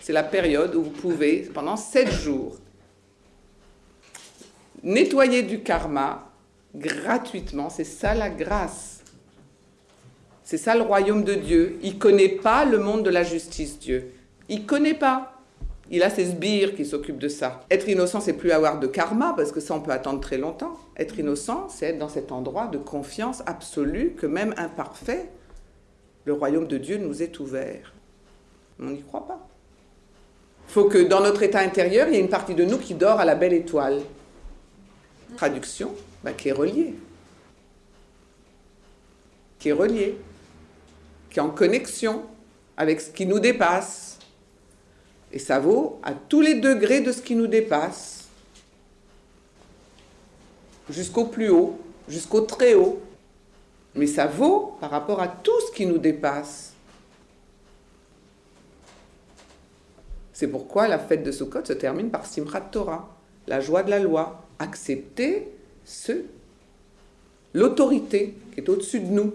C'est la période où vous pouvez, pendant sept jours, nettoyer du karma gratuitement. C'est ça la grâce. C'est ça le royaume de Dieu. Il ne connaît pas le monde de la justice, Dieu. Il ne connaît pas. Il a ses sbires qui s'occupent de ça. Être innocent, c'est plus avoir de karma, parce que ça, on peut attendre très longtemps. Être innocent, c'est être dans cet endroit de confiance absolue que même imparfait, le royaume de Dieu nous est ouvert. On n'y croit pas. Il faut que dans notre état intérieur, il y ait une partie de nous qui dort à la belle étoile. Traduction, bah, qui est reliée. Qui est reliée. Qui est en connexion avec ce qui nous dépasse. Et ça vaut à tous les degrés de ce qui nous dépasse. Jusqu'au plus haut, jusqu'au très haut. Mais ça vaut par rapport à tout ce qui nous dépasse. C'est pourquoi la fête de Sukkot se termine par Simchat Torah, la joie de la loi, accepter ce, l'autorité qui est au-dessus de nous,